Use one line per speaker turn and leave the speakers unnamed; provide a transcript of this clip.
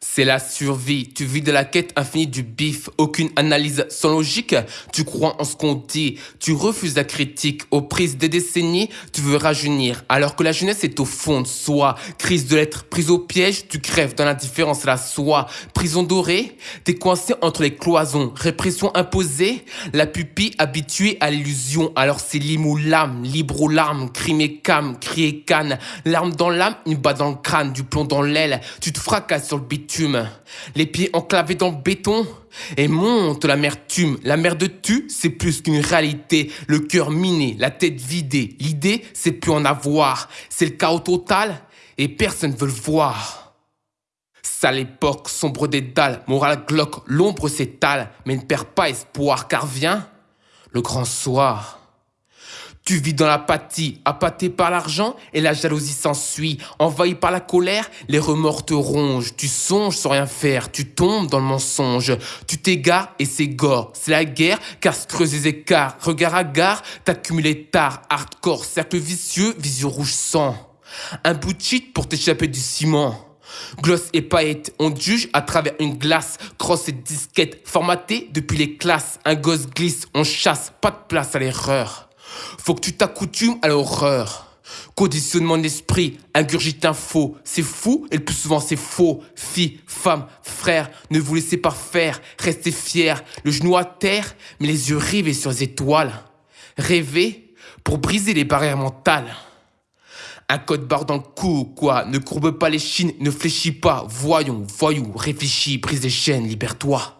C'est la survie, tu vis de la quête infinie du bif, aucune analyse sans logique, tu crois en ce qu'on dit, tu refuses la critique, aux prises des décennies, tu veux rajeunir, alors que la jeunesse est au fond de soi, crise de l'être, prise au piège, tu crèves dans l'indifférence la soie, prison dorée, t'es coincé entre les cloisons, répression imposée, la pupille habituée à l'illusion, alors c'est lime ou l'âme, libre ou larmes, crime et cam, cri et canne, larme dans l'âme, une balle dans le crâne, du plomb dans l'aile, tu te fracasses sur le les pieds enclavés dans le béton. Et monte l'amertume. La mer de tu, c'est plus qu'une réalité. Le cœur miné, la tête vidée. L'idée, c'est plus en avoir. C'est le chaos total et personne veut le voir. Sale époque, sombre des dalles, morale glauque, l'ombre s'étale, mais ne perds pas espoir, car vient le grand soir. Tu vis dans l'apathie, appâté par l'argent et la jalousie s'ensuit. Envahi par la colère, les remords te rongent. Tu songes sans rien faire, tu tombes dans le mensonge. Tu t'égares et c'est gore. C'est la guerre, casse creuse les écarts. Regard à gare, t'accumules tard. Hardcore, cercle vicieux, vision rouge sang. Un bout de cheat pour t'échapper du ciment. Gloss et paillettes, on juge à travers une glace. Cross et disquette, formaté depuis les classes. Un gosse glisse, on chasse, pas de place à l'erreur. Faut que tu t'accoutumes à l'horreur. Conditionnement d'esprit, ingurgite un faux. C'est fou et le plus souvent c'est faux. Fille, femme, frère, ne vous laissez pas faire. Restez fiers, le genou à terre, mais les yeux rivés sur les étoiles. Rêvez pour briser les barrières mentales. Un code barre dans le cou, quoi. Ne courbe pas les chines, ne fléchis pas. Voyons, voyou, réfléchis, prise des chaînes, libère-toi.